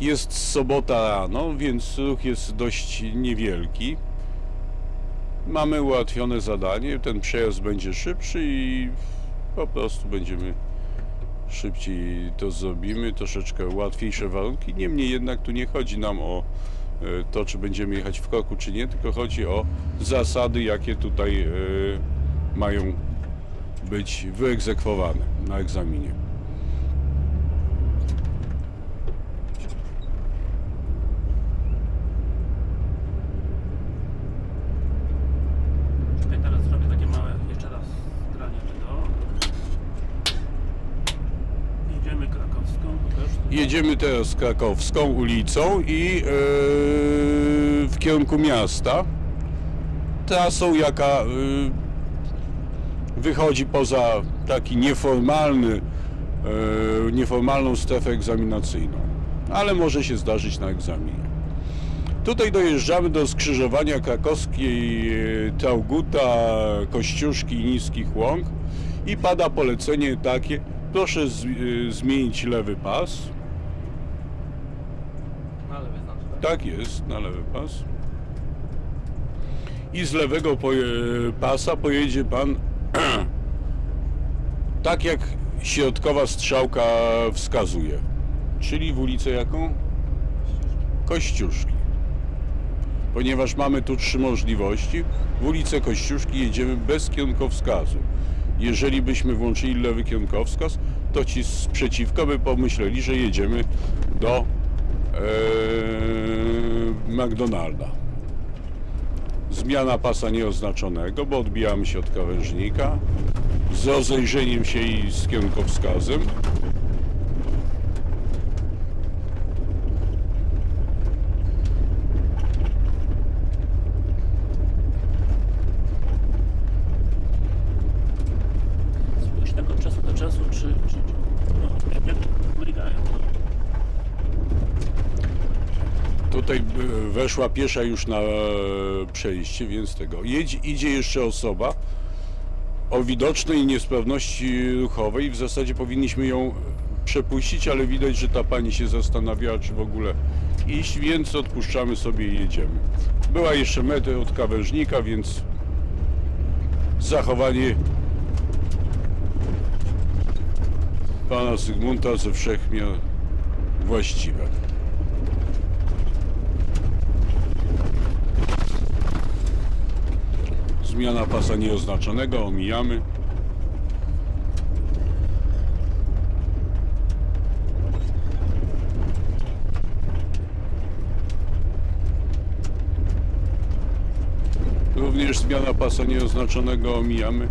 Jest sobota rano, więc ruch jest dość niewielki. Mamy ułatwione zadanie, ten przejazd będzie szybszy i po prostu będziemy szybciej to zrobimy, troszeczkę łatwiejsze warunki. Niemniej jednak tu nie chodzi nam o e, to, czy będziemy jechać w kroku, czy nie, tylko chodzi o zasady, jakie tutaj e, mają być wyegzekwowane na egzaminie. Czekaj, teraz zrobię takie małe jeszcze raz granie tego. Jedziemy krakowską, pokaż. Jedziemy teraz krakowską ulicą i e, w kierunku miasta. Trasą, jaka e, wychodzi poza taki nieformalny, e, nieformalną strefę egzaminacyjną. Ale może się zdarzyć na egzaminie. Tutaj dojeżdżamy do skrzyżowania krakowskiej Trauguta, Kościuszki i Niskich Łąk i pada polecenie takie, proszę z, zmienić lewy pas. No ale wyznaczy, tak? Jest, na lewy pas. I z lewego poje, pasa pojedzie pan tak jak środkowa strzałka wskazuje. Czyli w ulicę jaką? Kościuszki. Ponieważ mamy tu trzy możliwości, w ulicę Kościuszki jedziemy bez kierunkowskazu. Jeżeli byśmy włączyli lewy kierunkowskaz, to ci sprzeciwko by pomyśleli, że jedziemy do McDonalda. Zmiana pasa nieoznaczonego, bo odbijamy się od krawężnika z rozejrzeniem się i z kierunkowskazem. Spójrz tak od czasu do czasu, czy... czy, czy no, jak, jak mrygają. No. Tutaj e, weszła piesza już na e, przejście, więc tego. Idzie jeszcze osoba o widocznej niesprawności ruchowej. W zasadzie powinniśmy ją przepuścić, ale widać, że ta pani się zastanawiała, czy w ogóle iść, więc odpuszczamy sobie i jedziemy. Była jeszcze metr od krawężnika, więc zachowanie pana Zygmunta ze wszechmiar właściwe. Zmiana pasa nieoznaczonego, omijamy. Również zmiana pasa nieoznaczonego omijamy.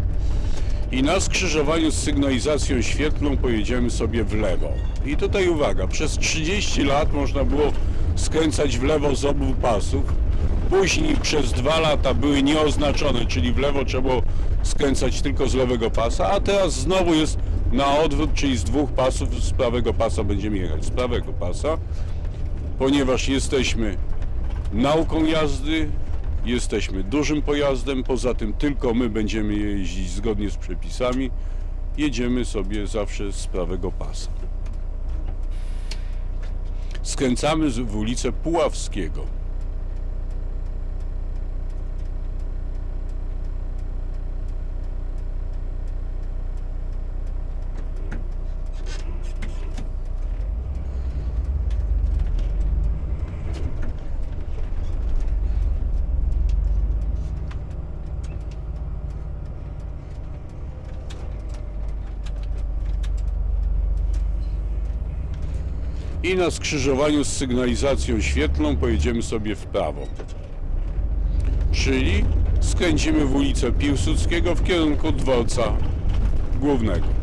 I na skrzyżowaniu z sygnalizacją świetlną pojedziemy sobie w lewo. I tutaj uwaga, przez 30 lat można było skręcać w lewo z obu pasów. Później przez dwa lata były nieoznaczone, czyli w lewo trzeba było skręcać tylko z lewego pasa, a teraz znowu jest na odwrót, czyli z dwóch pasów z prawego pasa będziemy jechać z prawego pasa, ponieważ jesteśmy nauką jazdy, jesteśmy dużym pojazdem, poza tym tylko my będziemy jeździć zgodnie z przepisami, jedziemy sobie zawsze z prawego pasa. Skręcamy w ulicę Puławskiego. I na skrzyżowaniu z sygnalizacją świetlną pojedziemy sobie w prawo. Czyli skręcimy w ulicę Piłsudskiego w kierunku dworca głównego.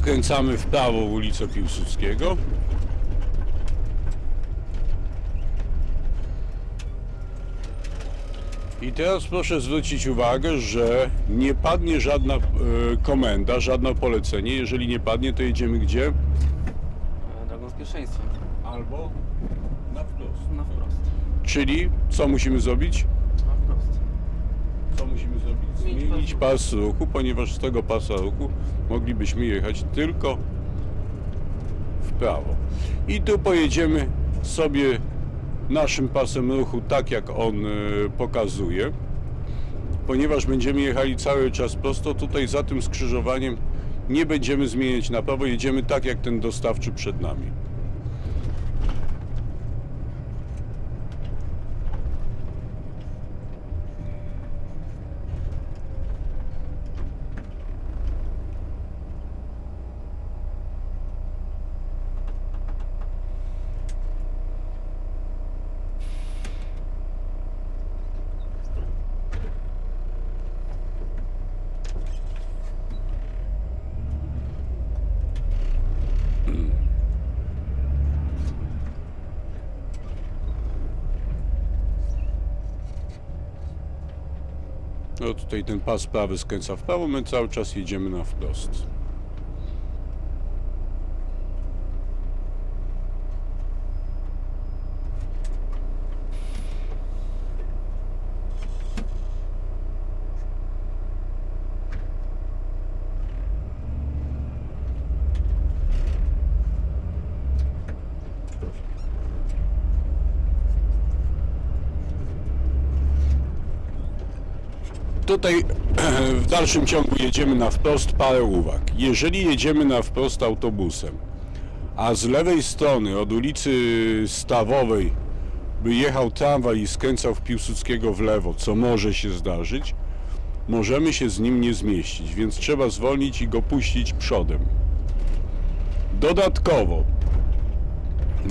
Skręcamy w prawo w ulicę Piłsudskiego. I teraz proszę zwrócić uwagę, że nie padnie żadna e, komenda, żadne polecenie. Jeżeli nie padnie, to jedziemy gdzie? Drogą z pierwszeństwem. Albo na wprost. Na wprost. Czyli co musimy zrobić? Na wprost. Co musimy? Zmienić pas ruchu, ponieważ z tego pasa ruchu moglibyśmy jechać tylko w prawo. I tu pojedziemy sobie naszym pasem ruchu tak jak on e, pokazuje. Ponieważ będziemy jechali cały czas prosto, tutaj za tym skrzyżowaniem nie będziemy zmieniać na prawo, jedziemy tak jak ten dostawczy przed nami. No tutaj ten pas prawy skręca w prawo, my cały czas jedziemy na wprost. Tutaj w dalszym ciągu jedziemy na wprost, parę uwag. Jeżeli jedziemy na wprost autobusem, a z lewej strony od ulicy Stawowej by jechał tramwaj i skręcał w Piłsudskiego w lewo, co może się zdarzyć, możemy się z nim nie zmieścić, więc trzeba zwolnić i go puścić przodem. Dodatkowo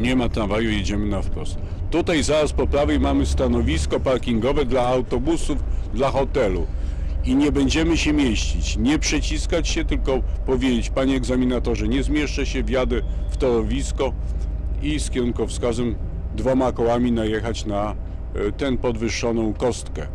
nie ma tramwaju, jedziemy na wprost. Tutaj zaraz po prawej mamy stanowisko parkingowe dla autobusów, dla hotelu. I nie będziemy się mieścić, nie przeciskać się, tylko powiedzieć, panie egzaminatorze, nie zmieszczę się, wjadę w torowisko i z kierunkowskazem dwoma kołami najechać na e, tę podwyższoną kostkę.